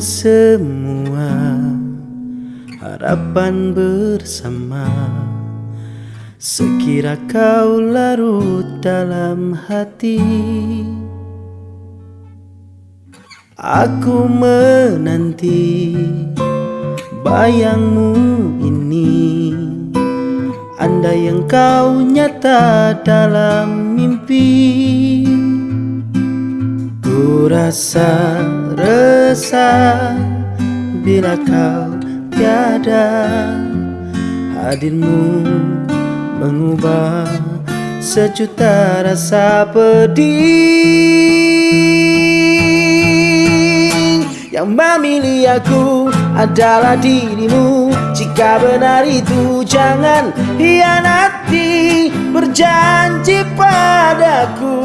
Semua harapan bersama. Sekira kau larut dalam hati. Aku menanti bayangmu ini. Andai yang kau nyata dalam mimpi. Ku rasa resah bila kau tiada. Hadirmu mengubah sejuta rasa pedih. Yang memilih aku adalah dirimu. Jika benar itu jangan hianati. Berjanji padaku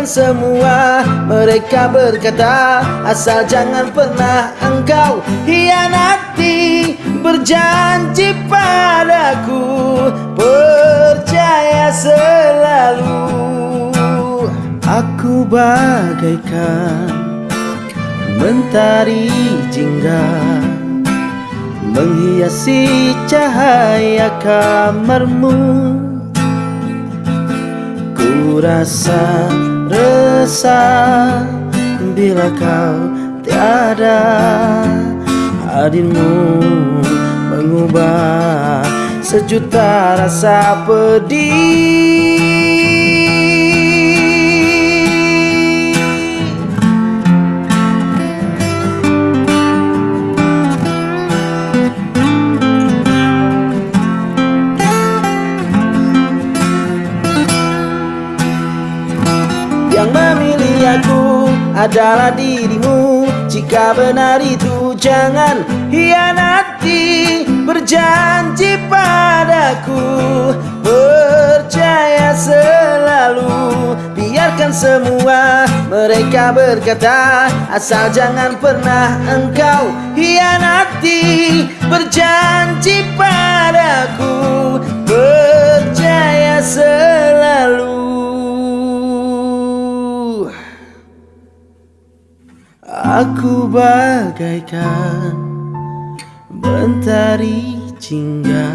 Semua mereka berkata Asal jangan pernah engkau hianati Berjanji padaku Percaya selalu. Aku bagaikan mentari jingga Menghiasi cahaya kamarmu. Rasa resah bila kau tiada. Hadirmu mengubah sejuta rasa pedih memilih aku adalah dirimu. Jika benar itu jangan hianati. Berjanji padaku Percaya selalu. Biarkan semua mereka berkata Asal jangan pernah engkau hianati. Berjanji padaku Aku bagaikan mentari jingga